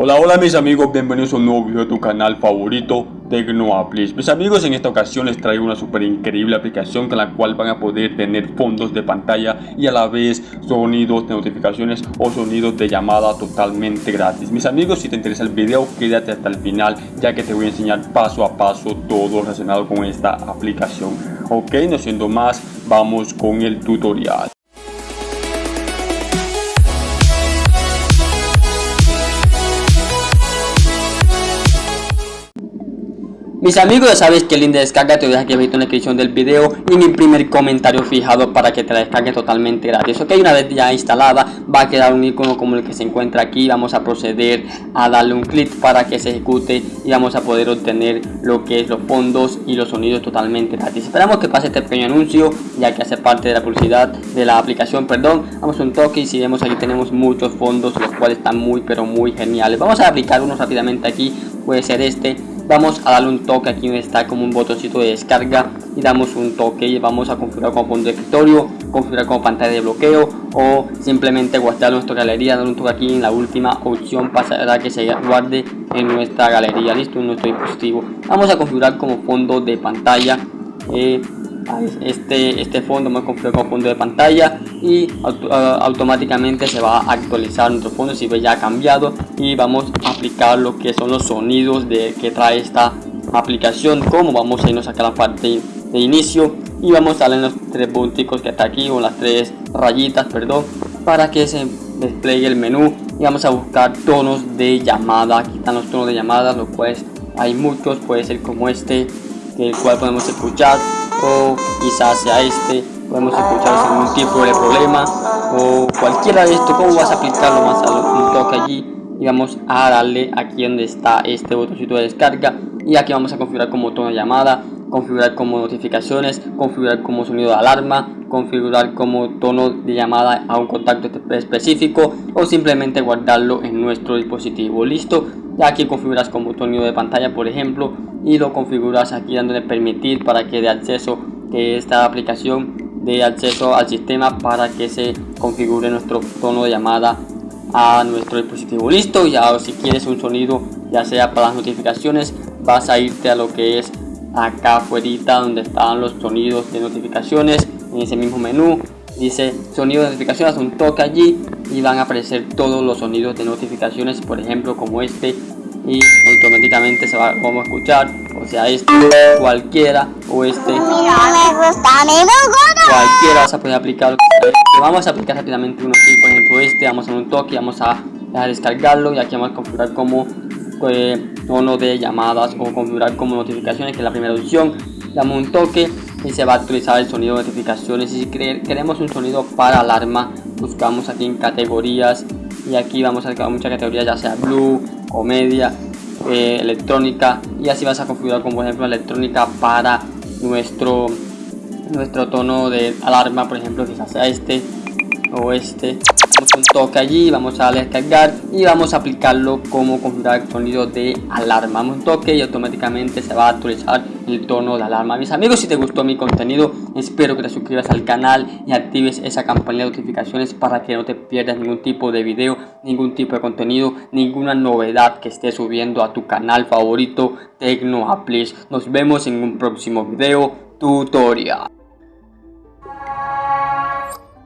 Hola hola mis amigos, bienvenidos a un nuevo video de tu canal favorito Tecnoaplis Mis amigos, en esta ocasión les traigo una super increíble aplicación con la cual van a poder tener fondos de pantalla y a la vez sonidos de notificaciones o sonidos de llamada totalmente gratis. Mis amigos, si te interesa el video, quédate hasta el final ya que te voy a enseñar paso a paso todo relacionado con esta aplicación. Ok, no siendo más, vamos con el tutorial Mis amigos ya sabes que el link de descarga te voy a dejar aquí en la descripción del video y mi primer comentario fijado para que te la descargue totalmente gratis. Ok, una vez ya instalada va a quedar un icono como el que se encuentra aquí. Vamos a proceder a darle un clic para que se ejecute y vamos a poder obtener lo que es los fondos y los sonidos totalmente gratis. Esperamos que pase este pequeño anuncio ya que hace parte de la publicidad de la aplicación, perdón. Vamos a un toque y si vemos aquí tenemos muchos fondos los cuales están muy pero muy geniales. Vamos a aplicar uno rápidamente aquí, puede ser este vamos a darle un toque aquí donde está como un botoncito de descarga y damos un toque y vamos a configurar como fondo de escritorio configurar como pantalla de bloqueo o simplemente guardar nuestra galería dar un toque aquí en la última opción pasará que se guarde en nuestra galería. Listo en nuestro dispositivo. Vamos a configurar como fondo de pantalla eh, este, este fondo me configurado como fondo de pantalla y automáticamente se va a actualizar nuestro fondo si ve ya ha cambiado y vamos a aplicar lo que son los sonidos de que trae esta aplicación como vamos a irnos acá a la parte de inicio y vamos a darle los tres punticos que está aquí o las tres rayitas perdón para que se despliegue el menú y vamos a buscar tonos de llamada. Aquí están los tonos de llamada los cuales hay muchos puede ser como este el cual podemos escuchar o quizás sea este podemos escuchar sin ningún tipo de problema o cualquiera de esto cómo vas a aplicarlo más a un toque allí y vamos a darle aquí donde está este botoncito de descarga y aquí vamos a configurar como tono de llamada configurar como notificaciones configurar como sonido de alarma configurar como tono de llamada a un contacto específico o simplemente guardarlo en nuestro dispositivo. Listo. Ya aquí configuras como sonido de pantalla por ejemplo y lo configuras aquí dándole permitir para que dé acceso que esta aplicación dé acceso al sistema para que se configure nuestro tono de llamada a nuestro dispositivo. Listo ya si quieres un sonido ya sea para las notificaciones vas a irte a lo que es acá afuera donde están los sonidos de notificaciones. En ese mismo menú dice sonido de notificaciones un toque allí y van a aparecer todos los sonidos de notificaciones por ejemplo como este y automáticamente se va a escuchar o sea este cualquiera o este cualquiera vas a poder aplicar vamos a aplicar rápidamente uno aquí por ejemplo este vamos a un toque vamos a, a descargarlo y aquí vamos a configurar como eh, tono de llamadas o configurar como notificaciones que es la primera opción. Damos un toque y se va a actualizar el sonido de notificaciones. Y si queremos un sonido para alarma buscamos aquí en categorías y aquí vamos a buscar muchas categorías ya sea blue comedia eh, electrónica. Y así vas a configurar como ejemplo electrónica para nuestro nuestro tono de alarma por ejemplo quizás sea este o este un toque allí vamos a descargar y vamos a aplicarlo como configurar sonido de alarma. Un toque y automáticamente se va a actualizar el tono de alarma. Mis amigos si te gustó mi contenido espero que te suscribas al canal y actives esa campana de notificaciones para que no te pierdas ningún tipo de video ningún tipo de contenido ninguna novedad que esté subiendo a tu canal favorito Tecnoaplis nos vemos en un próximo video tutorial